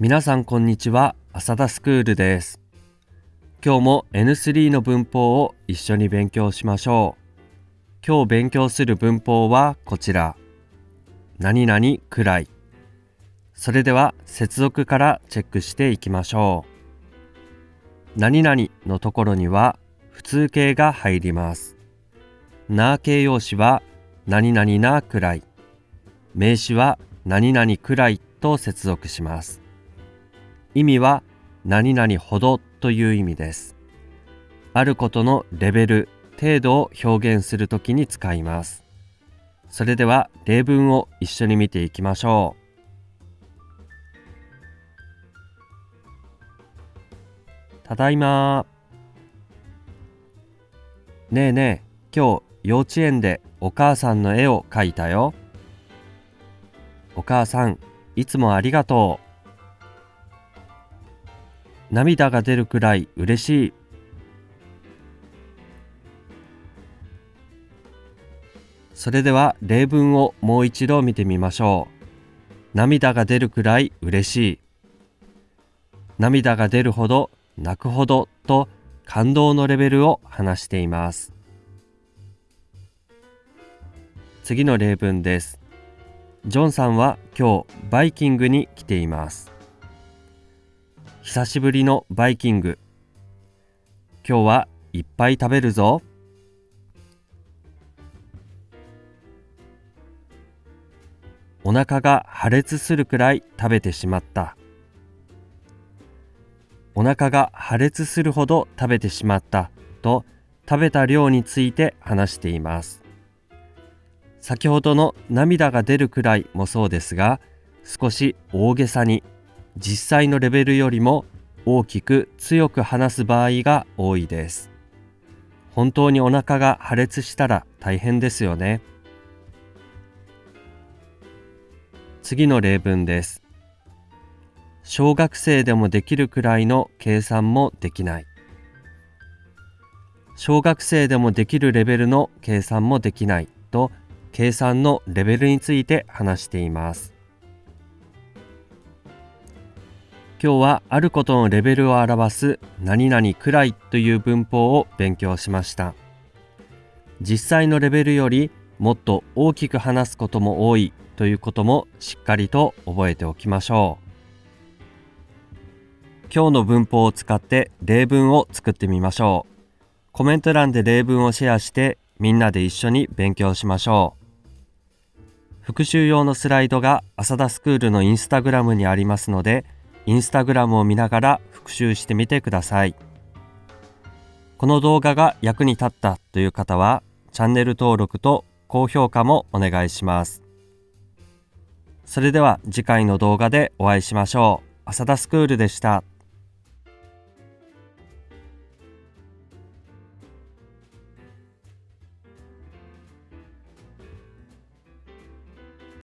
皆さんこんにちは。浅田スクールです。今日も N3 の文法を一緒に勉強しましょう。今日勉強する文法はこちら。何々くらい。それでは接続からチェックしていきましょう。何々のところには普通形が入ります。な形容詞は何々なくらい。名詞は何々くらいと接続します。意味は何々ほどという意味です。あることのレベル、程度を表現するときに使います。それでは例文を一緒に見ていきましょう。ただいまねえねえ、今日幼稚園でお母さんの絵を描いたよ。お母さん、いつもありがとう。涙が出るくらい嬉しい。それでは例文をもう一度見てみましょう。涙が出るくらい嬉しい。涙が出るほど泣くほどと感動のレベルを話しています。次の例文です。ジョンさんは今日バイキングに来ています。久しぶりのバイキング。今日はいっぱい食べるぞ。お腹が破裂するくらい食べてしまった。お腹が破裂するほど食べてしまった。と食べた量について話しています。先ほどの涙が出るくらいもそうですが少し大げさに実際のレベルよりも大きく強く話す場合が多いです。本当にお腹が破裂したら大変ですよね。次の例文です。小学生でもできるくらいの計算もできない。小学生でもできるレベルの計算もできないと計算のレベルについて話しています。今日はあることのレベルを表す何々くらいという文法を勉強しました。実際のレベルよりもっと大きく話すことも多いということもしっかりと覚えておきましょう。今日の文法を使って例文を作ってみましょう。コメント欄で例文をシェアしてみんなで一緒に勉強しましょう。復習用のスライドが浅田スクールのインスタグラムにありますので、インスタグラムを見ながら復習してみてください。この動画が役に立ったという方は、チャンネル登録と高評価もお願いします。それでは次回の動画でお会いしましょう。浅田スクールでした。